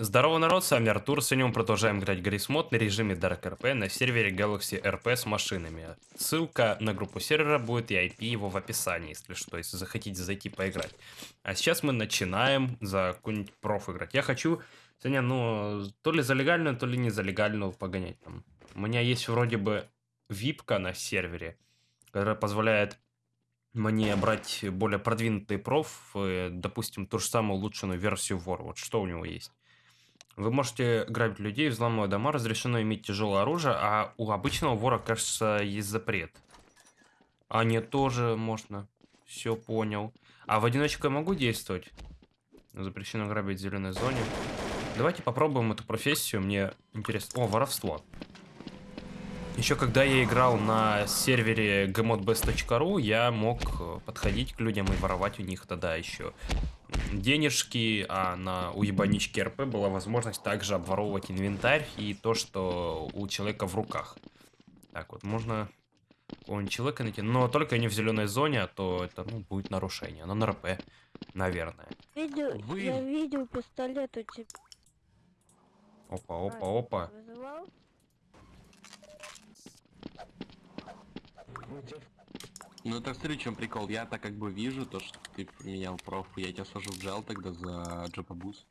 Здорово, народ, с вами Артур. Сегодня мы продолжаем играть Гаррис Мод на режиме Dark RP на сервере Galaxy RP с машинами. Ссылка на группу сервера будет и IP его в описании, если что, если захотите зайти поиграть. А сейчас мы начинаем за какой-нибудь проф играть. Я хочу сегодня, ну, то ли за легальную, то ли не за легальную погонять там. У меня есть вроде бы випка на сервере, которая позволяет мне брать более продвинутый проф, э, допустим, ту же самую улучшенную версию War. Вот что у него есть. Вы можете грабить людей, взламывать дома, разрешено иметь тяжелое оружие, а у обычного вора, кажется, есть запрет. А нет, тоже можно. Все понял. А в одиночку я могу действовать? Запрещено грабить в зеленой зоне. Давайте попробуем эту профессию, мне интересно. О, воровство. Еще когда я играл на сервере gmodbest.ru, я мог э, подходить к людям и воровать у них тогда еще денежки, а на у ебанички РП была возможность также обворовывать инвентарь и то, что у человека в руках. Так вот, можно какого-нибудь человека найти, но только не в зеленой зоне, а то это ну, будет нарушение. Но на РП, наверное. Видел, Вы- я видел пистолет у тебя. Опа, опа, опа. Вызывал? Ну так смотри, в чем прикол. Я так как бы вижу то, что ты поменял проф, я тебя сажу в джел тогда за джопабус.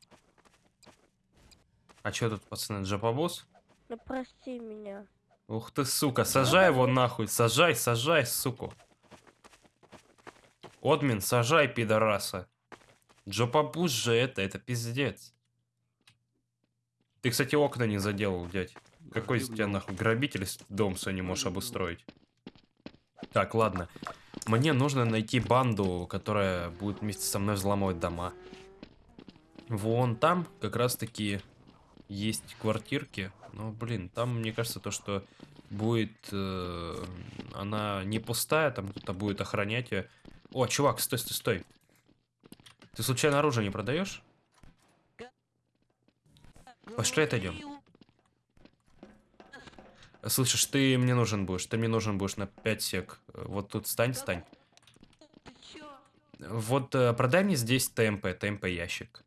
А что тут, пацаны, джапабус? Ну прости меня. Ух ты, сука, сажай его нахуй, сажай, сажай, суку. Отмин, сажай, пидораса. Джопабус же это, это пиздец. Ты, кстати, окна не заделал, дядь. Какой из тебя нахуй грабитель с- дом свой не можешь обустроить? Так, ладно. Мне нужно найти банду, которая будет вместе со мной взламывать дома. Вон там как раз таки есть квартирки. Но, блин, там, мне кажется, то, что будет... э, она не пустая, там кто-то будет охранять ее. О, чувак, стой, стой, стой. Ты случайно оружие не продаешь? Пошли отойдем. Слышишь, ты мне нужен будешь, ты мне нужен будешь на 5 сек. Вот тут стань, стань. Вот э, продай мне здесь ТМП, ТМП ящик.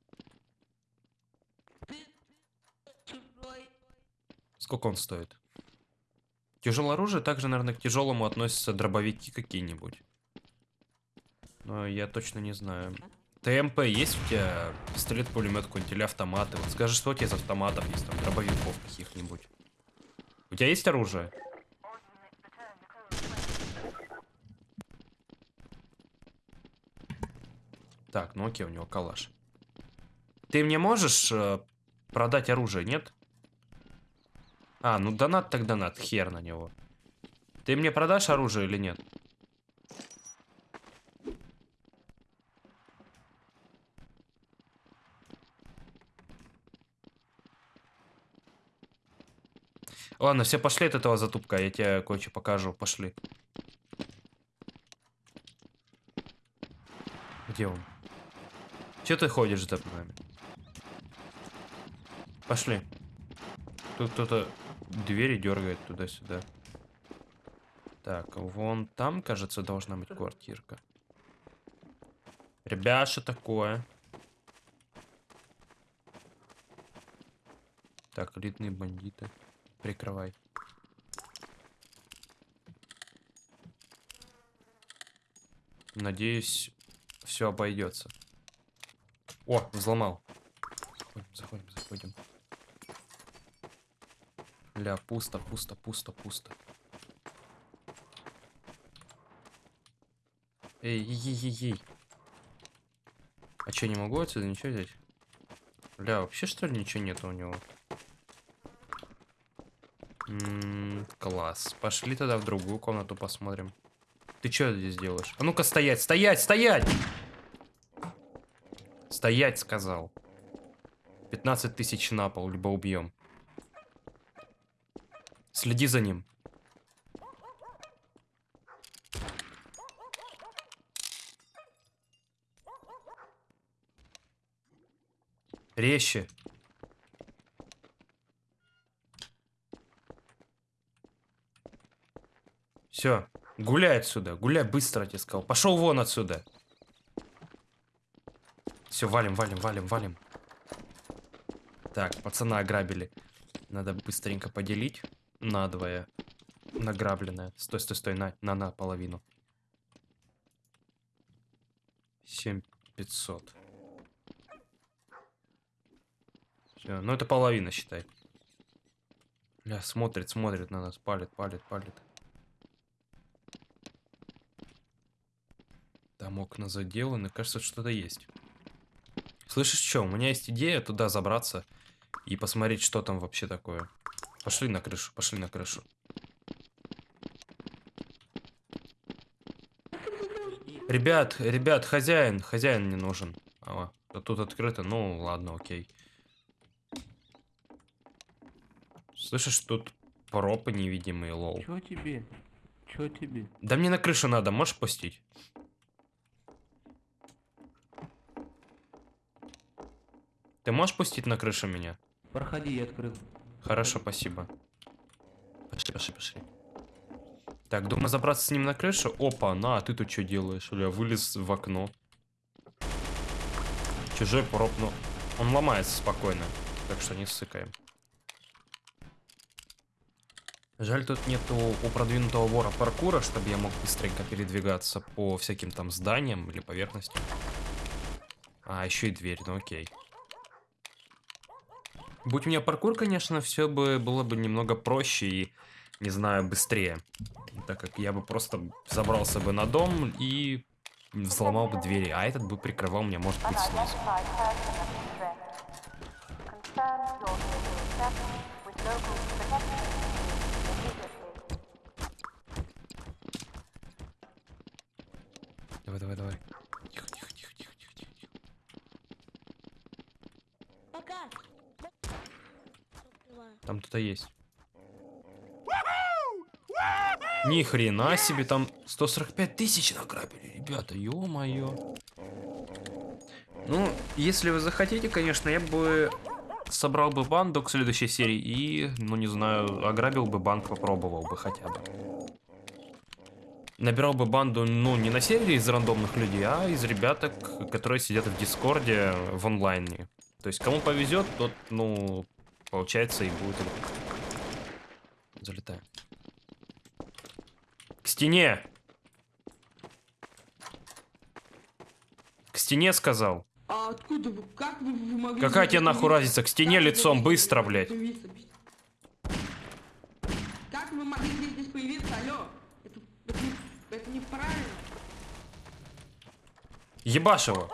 Сколько он стоит? Тяжелое оружие также, наверное, к тяжелому относятся дробовики какие-нибудь. Но я точно не знаю. ТМП есть у тебя пистолет-пулемет какой-нибудь или автоматы? Вот скажи, что у тебя из автоматов есть, там, дробовиков каких-нибудь. У тебя есть оружие? Так, ну окей, у него калаш. Ты мне можешь э, продать оружие, нет? А, ну донат так донат, хер на него. Ты мне продашь оружие или нет? Ладно, все пошли от этого затупка, я тебе кое-что покажу, пошли. Где он? Че ты ходишь за нами? Пошли. Тут кто-то двери дергает туда-сюда. Так, вон там, кажется, должна быть квартирка. Ребят, что такое? Так, элитные бандиты. Прикрывай. Надеюсь, все обойдется. О, взломал. Заходим, заходим, заходим. Ля, пусто, пусто, пусто, пусто. Эй, ей, ей, ей. А что, не могу отсюда ничего взять? Ля, вообще что ли ничего нету у него? Класс. Пошли тогда в другую комнату посмотрим. Ты что здесь делаешь? А ну-ка стоять, стоять, стоять! Стоять, сказал. 15 тысяч на пол, либо убьем. Следи за ним. Резче. Все, гуляй отсюда, гуляй быстро, я тебе сказал. Пошел вон отсюда. Все, валим, валим, валим, валим. Так, пацана ограбили. Надо быстренько поделить надвое. Награбленное. Стой, стой, стой, на, на, на, половину. 7500. Все, ну это половина, считай. Бля, смотрит, смотрит на нас, палит, палит, палит. Там окна заделаны, кажется, что-то есть. Слышишь, что? У меня есть идея туда забраться и посмотреть, что там вообще такое. Пошли на крышу, пошли на крышу. Ребят, ребят, хозяин, хозяин не нужен. А, а тут открыто, ну ладно, окей. Слышишь, тут пропы невидимые, лол. Чё тебе? Чё тебе? Да мне на крышу надо, можешь пустить? Ты можешь пустить на крышу меня? Проходи, я открыл. Хорошо, спасибо. Пошли, пошли, пошли. Так, думаю забраться с ним на крышу. Опа, на, а ты тут что делаешь? Я вылез в окно. Чужой проб, ну, он ломается спокойно. Так что не ссыкаем. Жаль, тут нету у продвинутого вора паркура, чтобы я мог быстренько передвигаться по всяким там зданиям или поверхностям. А, еще и дверь, ну окей. Будь у меня паркур, конечно, все бы было бы немного проще и, не знаю, быстрее. Так как я бы просто забрался бы на дом и взломал бы двери, а этот бы прикрывал меня, может быть, снизу. Давай, давай, давай. Тихо, тихо, тихо, тихо, тихо, тихо. тихо. Пока. Открываю. Там кто-то есть. Ни хрена себе, там 145 тысяч награбили, ребята, ё-моё. Ну, если вы захотите, конечно, я бы собрал бы банду к следующей серии и, ну не знаю, ограбил бы банк, попробовал бы хотя бы. Набирал бы банду, ну, не на сервере из рандомных людей, а из ребяток, которые сидят в Дискорде в онлайне. То есть, кому повезет, тот, ну, получается, и будет. Залетаем. К стене! К стене сказал. А откуда вы? Как вы, вы могли... Какая тебе нахуй разница? К стене Как вы лицом, здесь быстро, блядь. появиться? Как вы могли здесь, здесь появиться? Алло? Это, это, это неправильно. Ебашь его.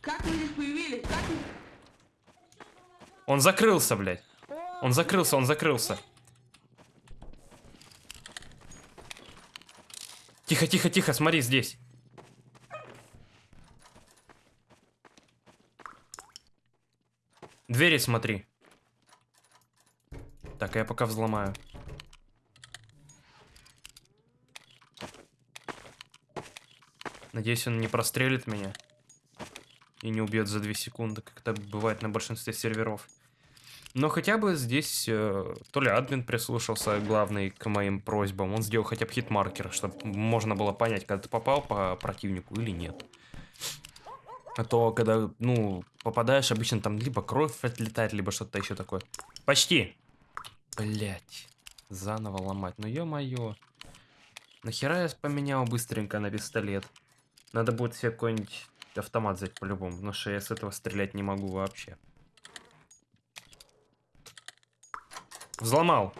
Как вы здесь появились? Как вы... Он закрылся, блядь. Он закрылся, он закрылся. Тихо, тихо, тихо, смотри здесь. Двери смотри. Так, я пока взломаю. Надеюсь, он не прострелит меня. И не убьет за 2 секунды, как это бывает на большинстве серверов. Но хотя бы здесь э, то ли админ прислушался главный к моим просьбам, он сделал хотя бы хитмаркер, чтобы можно было понять, когда ты попал по противнику или нет. А то, когда, ну, попадаешь, обычно там либо кровь отлетает, либо что-то еще такое. Почти. Блять. Заново ломать. Ну ё-моё. Нахера я поменял быстренько на пистолет? Надо будет себе какой-нибудь автомат взять по-любому, потому что я с этого стрелять не могу вообще. Взломал.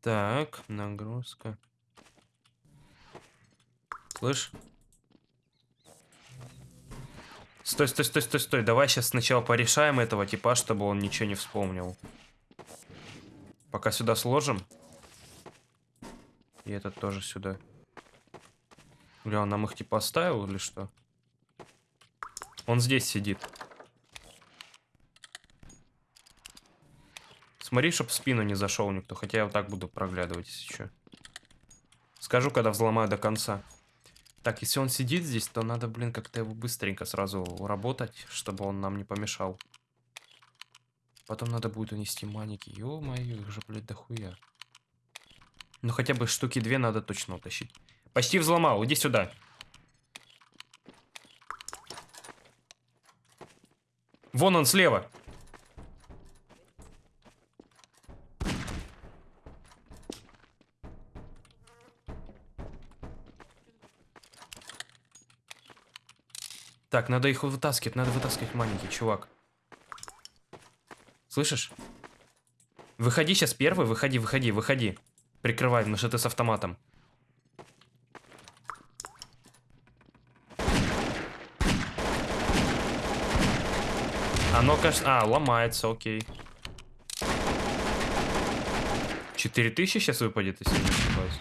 Так, нагрузка. Слышь? Стой, стой, стой, стой, стой. Давай сейчас сначала порешаем этого типа, чтобы он ничего не вспомнил. Пока сюда сложим. И этот тоже сюда. Бля, он нам их типа оставил или что? Он здесь сидит. Смотри, чтоб в спину не зашел никто, хотя я вот так буду проглядывать, если что. Скажу, когда взломаю до конца. Так, если он сидит здесь, то надо, блин, как-то его быстренько сразу уработать, чтобы он нам не помешал. Потом надо будет унести маленькие. Ё-моё, их же, блядь, дохуя. Ну, хотя бы штуки две надо точно утащить. Почти взломал, иди сюда. Вон он слева. Так, надо их вытаскивать, надо вытаскивать маленький, чувак. Слышишь? Выходи сейчас первый, выходи, выходи, выходи. Прикрывай, потому что ты с автоматом. Оно, кажется... А, ломается, окей. 4000 сейчас выпадет, если не ошибаюсь.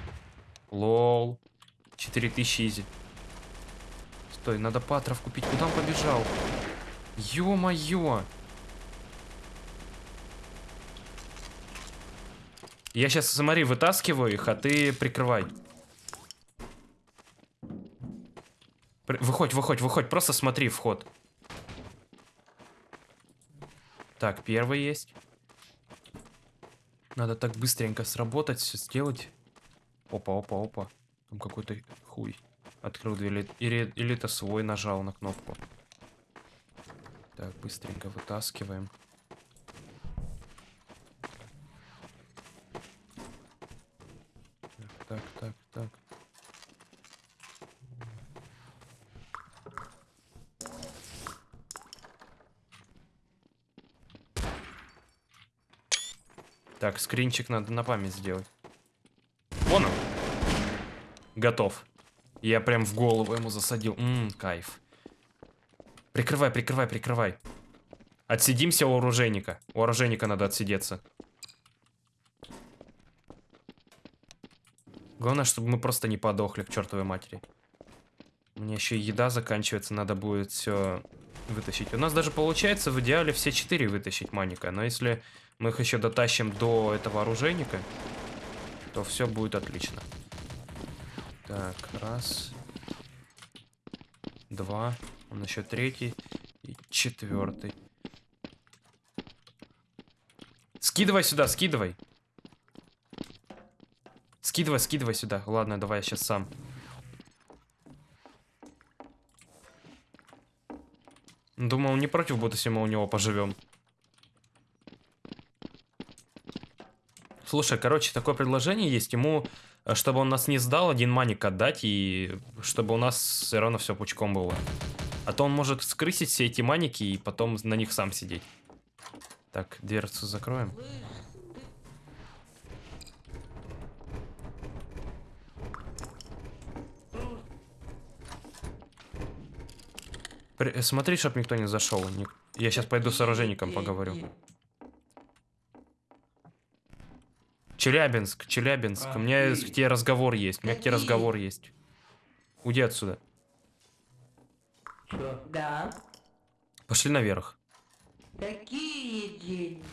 Лол. 4000 изи. Стой, надо патров купить. Куда он побежал? Ё-моё! Я сейчас, смотри, вытаскиваю их, а ты прикрывай. При- Выходь, выходь, выходь, просто смотри вход. Так, первый есть. Надо так быстренько сработать, все сделать. Опа, опа, опа. Там какой-то хуй. Открыл дверь. Или, или, это свой нажал на кнопку. Так, быстренько вытаскиваем. Так, так, так, так. Так, скринчик надо на память сделать. Вон он. Готов. Я прям в голову ему засадил. Ммм, кайф. Прикрывай, прикрывай, прикрывай. Отсидимся у оружейника. У оружейника надо отсидеться. Главное, чтобы мы просто не подохли к чертовой матери. У меня еще еда заканчивается, надо будет все вытащить. У нас даже получается в идеале все четыре вытащить маника, но если мы их еще дотащим до этого оружейника, то все будет отлично. Так, раз. Два. Он еще третий. И четвертый. Скидывай сюда, скидывай. Скидывай, скидывай сюда. Ладно, давай я сейчас сам. Думал, не против буду, если мы у него поживем. Слушай, короче, такое предложение есть. Ему, э, чтобы он нас не сдал, один маник отдать, и чтобы у нас все равно все пучком было. А то он может скрысить все эти маники и потом на них сам сидеть. Так, дверцу закроем. При- э, Смотри, чтоб никто не зашел. Я сейчас пойду с оружейником поговорю. Челябинск, Челябинск. У меня к тебе разговор есть. У меня к тебе разговор есть. Уйди отсюда. Чё? Да. Пошли наверх. Какие деньги?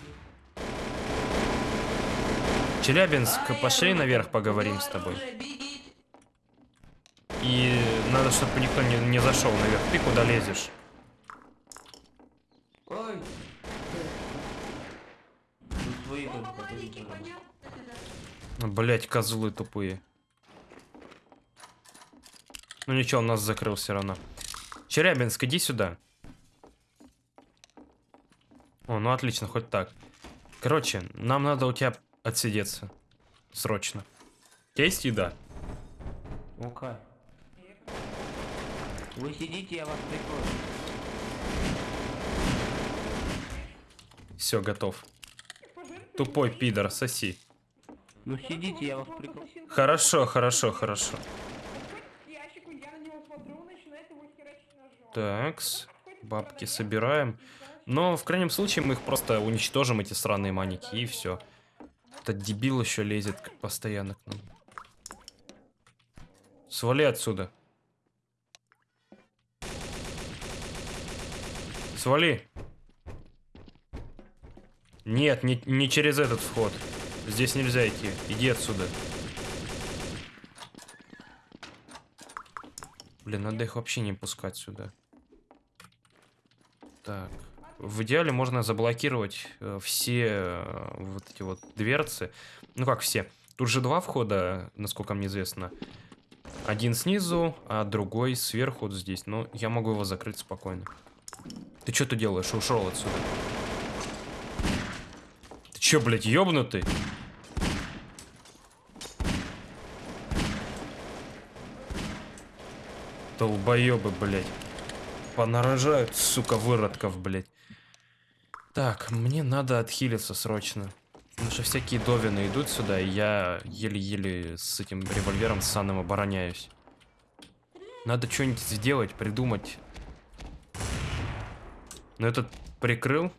Челябинск, А, пошли я наверх поговорим с тобой. И надо, чтобы никто не, не зашел наверх. Ты куда лезешь? Ой. Ну, свои О, только. Блять, козлы тупые. Ну ничего, он нас закрыл все равно. Челябинск, иди сюда. О, ну отлично, хоть так. Короче, нам надо у тебя отсидеться. Срочно. У тебя есть еда? Ну-ка. Вы сидите, я вас прикрою. Все, готов. Тупой пидор, соси. Ну сидите, я вас прикрою. Хорошо, хорошо, хорошо. Такс. Бабки собираем. Но в крайнем случае мы их просто уничтожим, эти сраные маники, и все. Этот дебил еще лезет постоянно к нам. Свали отсюда. Свали. Нет, не, не через этот вход. Здесь нельзя идти. Иди отсюда. Блин, надо их вообще не пускать сюда. Так. В идеале можно заблокировать э, все э, вот эти вот дверцы. Ну как все. Тут же два входа, насколько мне известно. Один снизу, а другой сверху вот здесь. Но я могу его закрыть спокойно. Ты что ты делаешь? Ушел отсюда. Чё, блядь, ёбнутый? Долбоёбы, блядь. Понарожают, сука, выродков, блядь. Так, мне надо отхилиться срочно. Потому что всякие довины идут сюда, и я еле-еле с этим револьвером санным обороняюсь. Надо что-нибудь сделать, придумать. Но этот прикрыл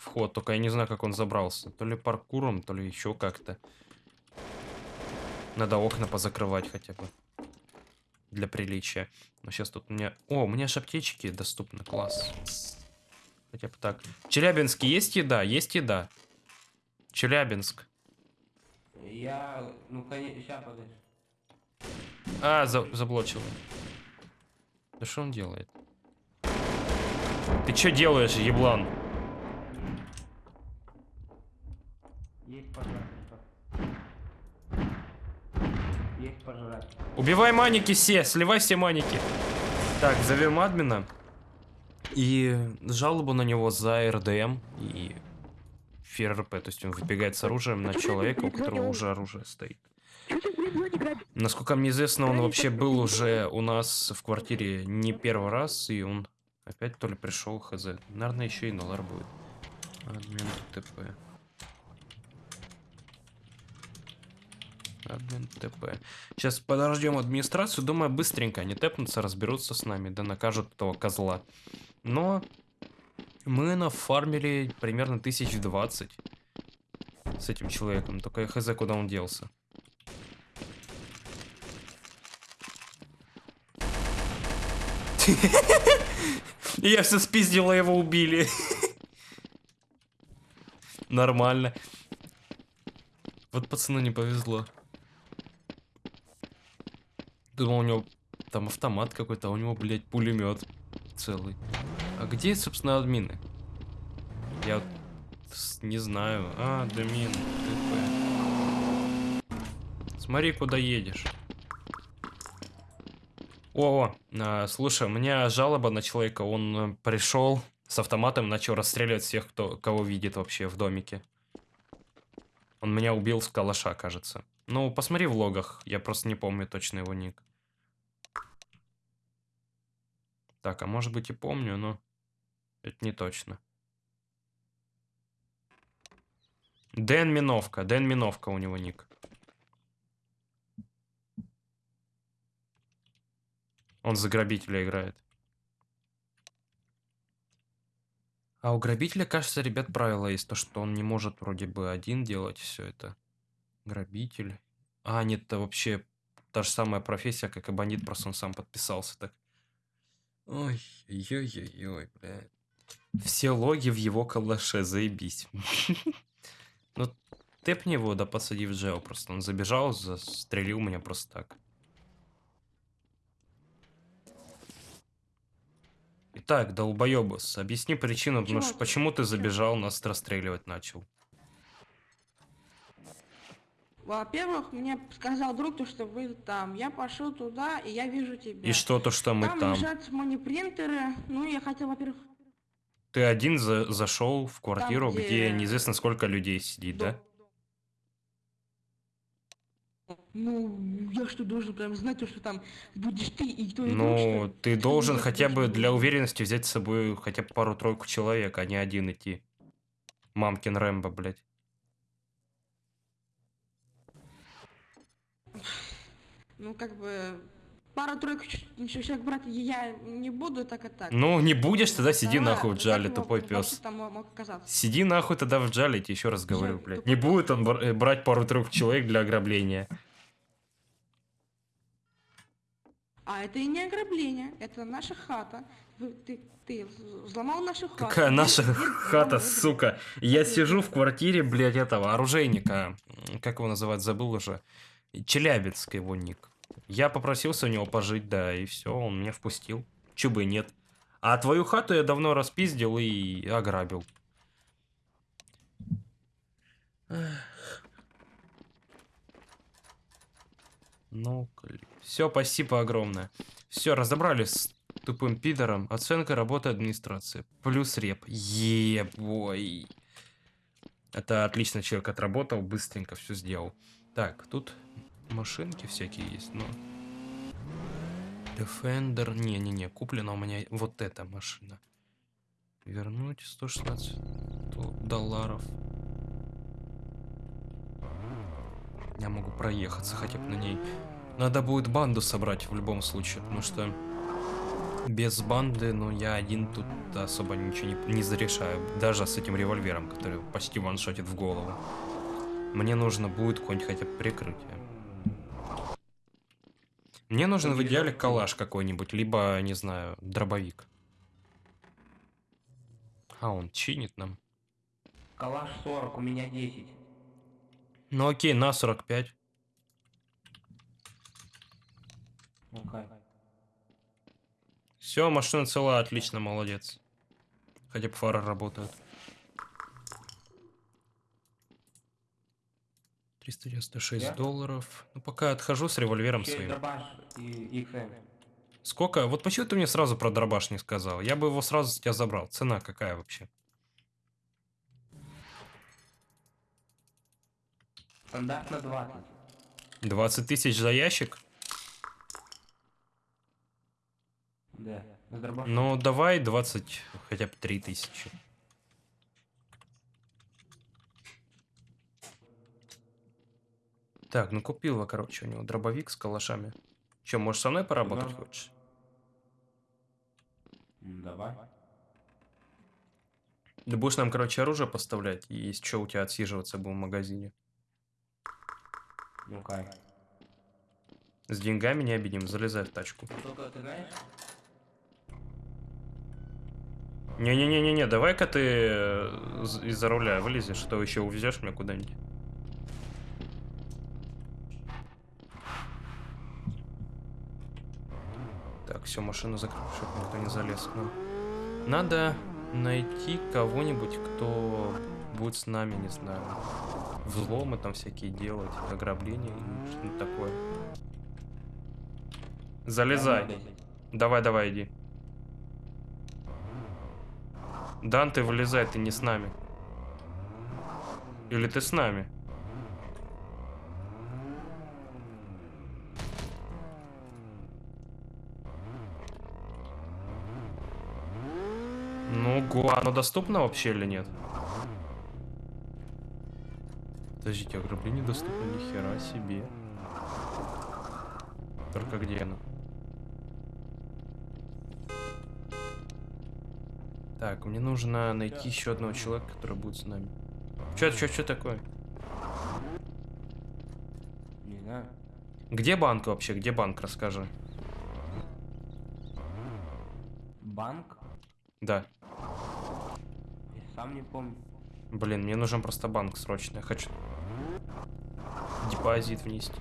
вход, только я не знаю, как он забрался. То ли паркуром, то ли еще как-то. Надо окна позакрывать хотя бы. Для приличия. Но сейчас тут у меня... О, у меня же аптечки доступны, класс. Хотя бы так. Челябинске есть еда? Есть еда. Челябинск. Я, ну, конечно, сейчас подожди. А, за- заблочил. Да что он делает? Ты что делаешь, еблан? Есть пожрать. Есть пожрать. Убивай маники все, сливай все маники. Так, зовем админа. И жалобу на него за РДМ и ФРП. То есть он выбегает с оружием на человека, у которого уже оружие стоит. Насколько мне известно, он вообще был уже у нас в квартире не первый раз, и он опять то ли пришел, хз. Наверное, еще и Налар будет. Админ ТП. Админ ТП. Сейчас подождем администрацию. Думаю, быстренько они тэпнутся, разберутся с нами, да накажут этого козла. Но мы нафармили примерно 1020 с этим человеком. Только я хз, куда он делся. Я все спиздил, а его убили. Нормально. Вот пацану не повезло. Думал, у него там автомат какой-то, а у него, блядь, пулемет целый. А где, собственно, админы? Я не знаю. А, админ, ТП. Смотри, куда едешь. О, а, слушай, у меня жалоба на человека. Он пришел с автоматом, начал расстреливать всех, кто, кого видит вообще в домике. Он меня убил с калаша, кажется. Ну, посмотри в логах, я просто не помню точно его ник. Так, а может быть и помню, но это не точно. Дэн Миновка, Дэн Миновка у него ник. Он за грабителя играет. А у грабителя, кажется, ребят, правило есть, то, что он не может вроде бы один делать все это. Грабитель. А, нет, это вообще та же самая профессия, как и бандит, просто он сам подписался так. Ой, ой-ой-ой, блядь. Все логи в его калаше, заебись. Ну, тэпни его, да посади в джел просто. Он забежал, застрелил меня просто так. Итак, долбоебус, объясни причину, потому что почему ты забежал, нас расстреливать начал. Во-первых, мне сказал друг, то, что вы там. Я пошел туда, и я вижу тебя. И что то, что мы там, там? лежат монипринтеры. Ну, я хотел, во-первых... Ты один за- зашел в квартиру, где... где неизвестно сколько людей сидит, да? Ну, я что, должен прям знать, то, что там будешь ты и кто Ну, ты должен я хотя бы для уверенности взять с собой хотя бы пару-тройку человек, а не один идти. Мамкин Рэмбо, блядь. Ну, как бы... Пару-тройку человек брать я не буду, так и так. Ну, не будешь, тогда сиди Второе, нахуй в джале, тупой пес. мог оказаться? Сиди нахуй тогда в джале, я тебе еще раз говорю, Я блядь. Не будет он бр- брать пару-тройку человек для ограбления. А это и не ограбление, это наша хата. Ты, ты взломал нашу хату. Какая наша хата, сука. Я сижу в квартире, блядь, этого оружейника. Как его называть, забыл уже. Челябинск его ник. Я попросился у него пожить, да, и все, он меня впустил. Чё бы и нет. А твою хату я давно распиздил и ограбил. Ну, все, спасибо огромное. Все, разобрались с тупым пидором. Оценка работы администрации. Плюс реп. Ебой. Это отлично человек отработал, быстренько все сделал. Так, тут машинки всякие есть, но... Defender, не-не-не, куплена у меня вот эта машина. Вернуть 116 то- долларов. Я могу проехаться хотя бы на ней. Надо будет банду собрать в любом случае, потому что без банды, ну, я один тут особо ничего не, не зарешаю. Даже с этим револьвером, который почти ваншотит в голову. Мне нужно будет какое-нибудь хотя бы прикрытие. Мне нужен в идеале калаш какой-нибудь, либо, не знаю, дробовик. А, он чинит нам. Калаш 40, у меня 10. Ну окей, на 45. Ну-ка. Все, машина цела, отлично, молодец. Хотя бы фары работают. 396 Я? долларов. Ну, пока отхожу с револьвером Еще и своим. и XM. Сколько? Вот почему ты мне сразу про дробаш не сказал? Я бы его сразу с тебя забрал. Цена какая вообще? Стандартно 20. 20 тысяч за ящик? Да. Ну, давай 20, хотя бы 3 тысячи. Так, ну купил я, короче, у него дробовик с калашами. Че, можешь со мной поработать Да. хочешь? Давай. Ты будешь нам, короче, оружие поставлять, и если что, у тебя отсиживаться будем в магазине. Ну-ка. С деньгами не обидим, залезай в тачку. Не-не-не-не-не, давай-ка ты э, из-за руля вылезешь, а то еще увезешь меня куда-нибудь. Так, все, машину закрыл, чтобы никто не залез. Ну, надо найти кого-нибудь, кто будет с нами, не знаю, взломы там всякие делать, ограбления и что-нибудь такое. Залезай. Давай, давай, иди. Дан, ты вылезай, ты не с нами. Или ты с нами? Ну, го, оно доступно вообще или нет? Подождите, ограбление доступно, ни хера себе. Только где оно? Так, мне нужно найти еще одного человека, который будет с нами. Че, че, че такое? Не знаю. Где банк вообще? Где банк? Расскажи. Банк? Да. Сам не помню. Блин, мне нужен просто банк срочно. Я хочу депозит внести.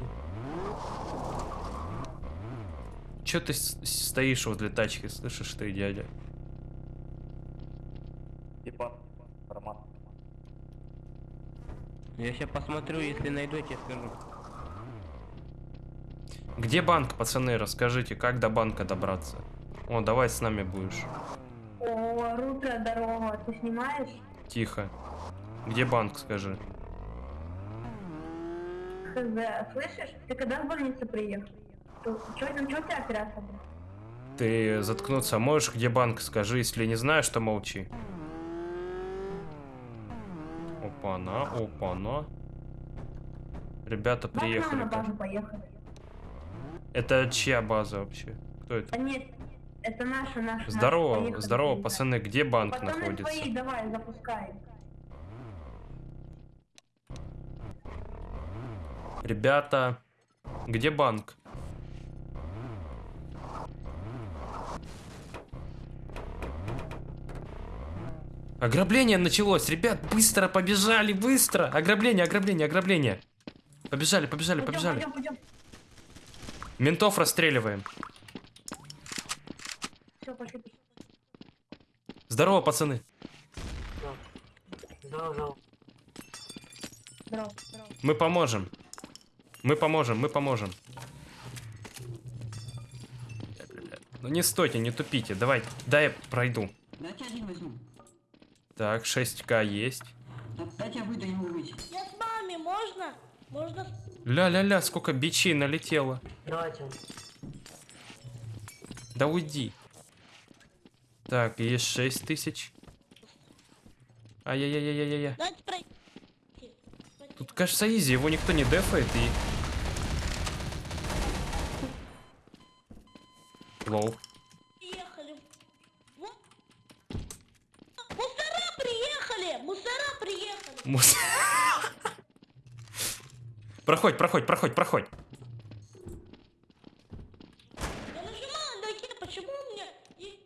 Че ты стоишь возле тачки, слышишь ты, дядя? Типа, Роман. Я сейчас посмотрю, если найду, я тебе скажу. Где банк, пацаны? Расскажите, как до банка добраться? О, давай с нами будешь. Ты снимаешь? Тихо. Где банк, скажи? Хз, слышишь? Ты когда в больницу приехал? Что, что, у тебя операция? Ты заткнуться можешь, где банк, скажи, если не знаешь, то молчи. Опа-на, опа-на. Ребята приехали. Это чья база вообще? Кто это? А нет, это наша, наша. Здорово, наша, здорово, поехали. пацаны, где банк Пацаны находится? твои, давай, запускай. Ребята, где банк? Ограбление началось, ребят, быстро побежали, быстро! Ограбление, ограбление, ограбление. Побежали, побежали, Пойдем, побежали. пойдем, пойдем. Ментов расстреливаем. Все, пошли, пошли. Здорово, пацаны. Здорово, здорово. Мы поможем. Мы поможем, мы поможем. Ну не стойте, не тупите. Давай, дай я пройду. Дайте один возьму. Так, 6к есть. Да- Дайте я выйду, не могу выйти. Я с вами, можно? Можно? Ля-ля-ля, сколько бичей налетело. Давайте. Да уйди. Так, есть 6 тысяч. Ай-яй-яй-яй-яй-яй. Тут, кажется, изи, его никто не дефает и... Лоу. Приехали. Мусора приехали! Мусора приехали! Мус- Проходь, проходь, проходь, проходь. Я нажимаю на Е, почему у меня... и-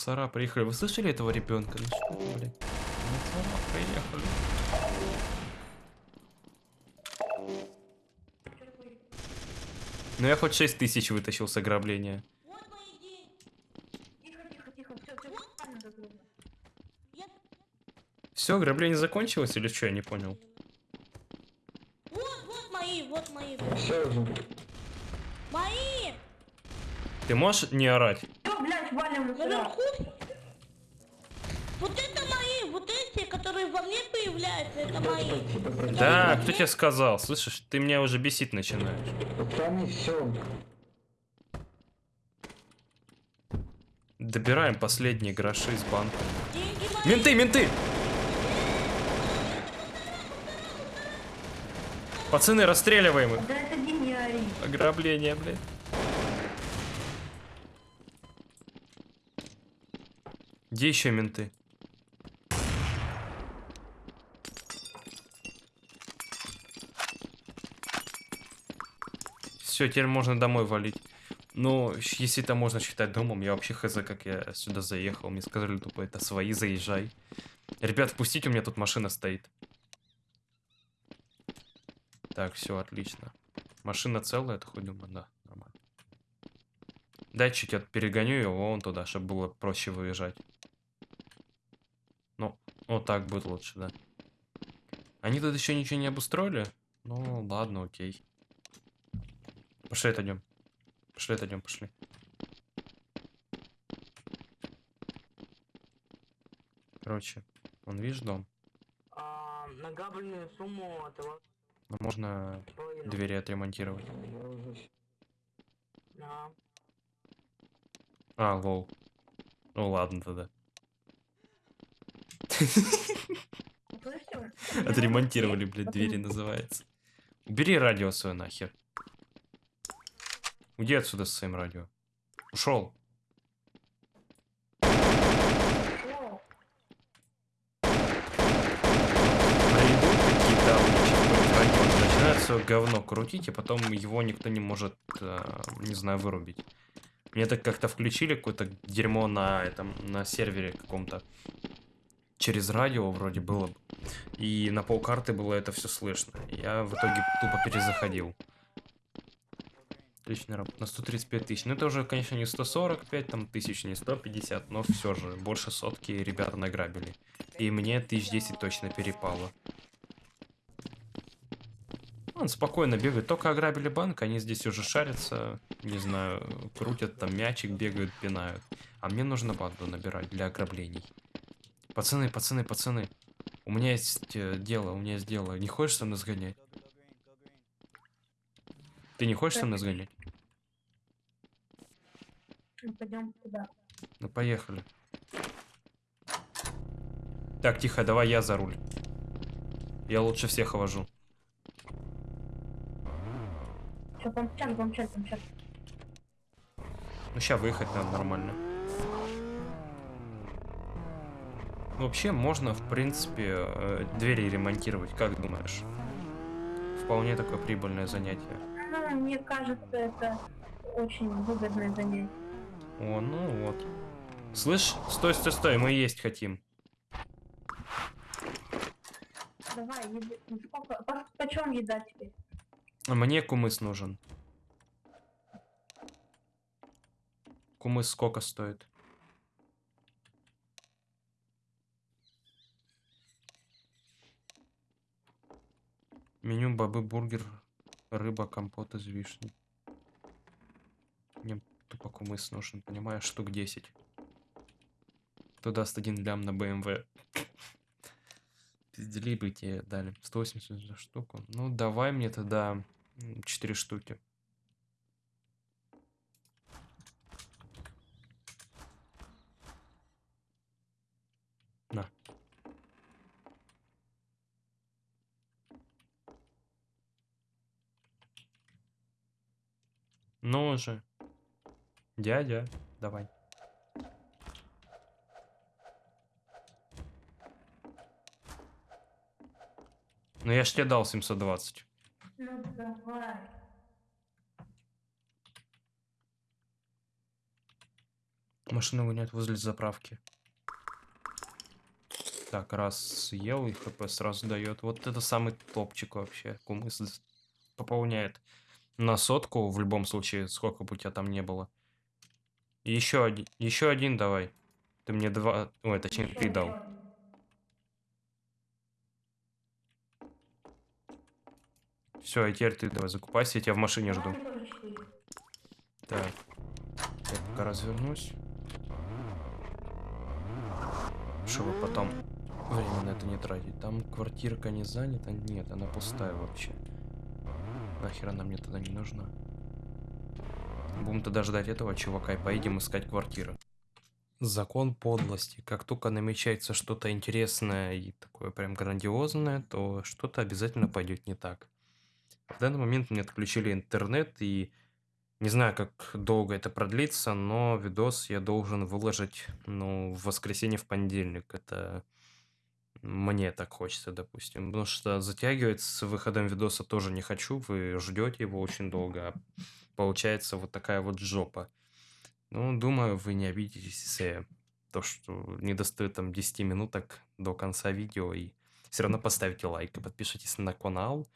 Мусора приехали. Вы слышали этого ребенка? Ну что блядь? Мусора приехали. Ну я хоть 6 тысяч вытащил с ограбления. Все, ограбление закончилось или что, я не понял. Вот, вот мои, вот мои. Все. Мои! Ты можешь не орать? Валим. Наверху. Вот это мои, вот эти, которые во мне появляются, это мои. Да, кто тебе сказал? Слышишь, ты меня уже бесить начинаешь. Пацаны, все. Добираем последние гроши из банка. Менты, менты! Пацаны, расстреливаем их. Ограбление, блядь. Где еще менты? Все, теперь можно домой валить. Ну, если это можно считать домом, я вообще хз, как я сюда заехал. Мне сказали, тупо, это свои, заезжай. Ребят, впустите, у меня тут машина стоит. Так, все, отлично. Машина целая, это хоть думаю, да, нормально. Чуть от перегоню его вон туда, чтобы было проще выезжать. Вот так будет лучше, да. Они тут еще ничего не обустроили? Ну, ладно, окей. Пошли отойдем. Пошли отойдем, пошли. Короче, он видишь дом? А, награбленную сумму этого Ну, можно половину. двери отремонтировать. Да. А, лол. Ну ладно тогда. Отремонтировали, блядь, двери называется. Убери радио свое нахер. Уйди отсюда с своим радио. Ушел. Начинают свое говно крутить, и потом его никто не может, э, не знаю, вырубить. Мне так как-то включили какое-то дерьмо на этом, на сервере каком-то. Через радио вроде было. бы. И на полкарты было это все слышно. Я в итоге тупо перезаходил. Отличная работа. На 135 тысяч. Ну это уже, конечно, не 145 там тысяч, не 150, но все же. Больше сотки ребята награбили. И мне тысяч 10 точно перепало. Он спокойно бегает. Только ограбили банк, они здесь уже шарятся, не знаю, крутят там мячик, бегают, пинают. А мне нужно банду набирать для ограблений. Пацаны, пацаны, пацаны. У меня есть э, дело, у меня есть дело. Не хочешь со мной сгонять? Ты не хочешь со мной сгонять? пойдем туда. Ну, поехали. Так, тихо, давай я за руль. Я лучше всех вожу. Все, помчали, помчали, помчали. Ну, сейчас выехать надо нормально. Ну, Вообще можно, в принципе, э, двери ремонтировать, как думаешь? Вполне такое прибыльное занятие. Ну, мне кажется, это очень выгодное занятие. О, ну вот. Слышь, стой, стой, стой, мы есть хотим. Давай, еды. Сколько? По, почем еда теперь? Мне кумыс нужен. Кумыс сколько стоит? Меню бобы, бургер, рыба, компот из вишни. Тупо кумыс нужен, понимаешь, штук 10. Кто даст один лям на БМВ? Пиздели бы тебе дали. 180 за штуку. Ну, давай мне тогда 4 штуки. На. Ну же. Дядя, давай. Ну я ж тебе дал 720. Ну давай. Машину гонять возле заправки. Так, раз съел и хп сразу дает. Вот это самый топчик вообще. Кумыс пополняет на сотку в любом случае, сколько бы у тебя там не было. Еще один, еще один давай. Ты мне два, ой, точнее Ещё ты дал. Все, и теперь ты давай закупайся, я тебя в машине жду. Так, я пока развернусь. Чтобы потом время на это не тратить. Там квартирка не занята? Нет, она пустая вообще. Нахер она мне тогда не нужна? Будем тогда ждать этого чувака и поедем искать квартиру. Закон подлости. Как только намечается что-то интересное и такое прям грандиозное, то что-то обязательно пойдет не так. В данный момент мне отключили интернет и не знаю, как долго это продлится, но видос я должен выложить, ну, в воскресенье, в понедельник. Это мне так хочется, допустим. Потому что затягивать с выходом видоса тоже не хочу. Вы ждете его очень долго. а Получается вот такая вот жопа. Ну, думаю, вы не обидитесь, если то, что не достает там 10 минуток до конца видео. И все равно поставите лайк и подпишитесь на канал.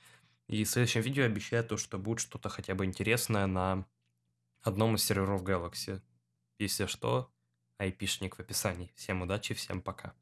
И в следующем видео обещаю то, что будет что-то хотя бы интересное на одном из серверов Galaxy. Если что, айпишник в описании. Всем удачи, всем пока.